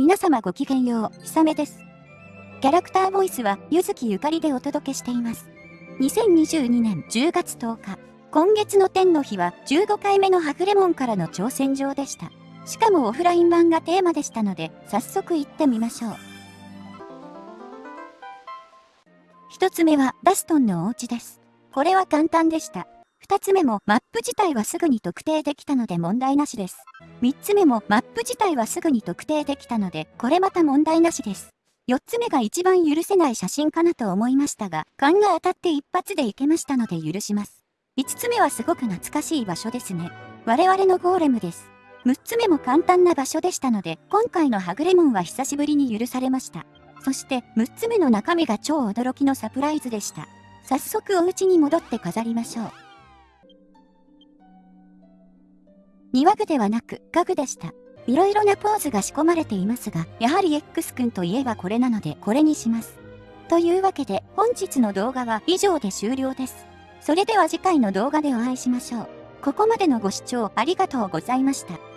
皆様ごきげんよう、ひさめです。キャラクターボイスは、ゆずきゆかりでお届けしています。2022年10月10日、今月の天の日は15回目のハグレモンからの挑戦状でした。しかもオフライン版がテーマでしたので、早速行ってみましょう。一つ目は、ダストンのお家です。これは簡単でした。二つ目もマップ自体はすぐに特定できたので問題なしです。三つ目もマップ自体はすぐに特定できたので、これまた問題なしです。四つ目が一番許せない写真かなと思いましたが、勘が当たって一発でいけましたので許します。五つ目はすごく懐かしい場所ですね。我々のゴーレムです。六つ目も簡単な場所でしたので、今回のハグレモンは久しぶりに許されました。そして、六つ目の中身が超驚きのサプライズでした。早速お家に戻って飾りましょう。庭具ではなく家具でした。いろいろなポーズが仕込まれていますが、やはり X 君といえばこれなのでこれにします。というわけで本日の動画は以上で終了です。それでは次回の動画でお会いしましょう。ここまでのご視聴ありがとうございました。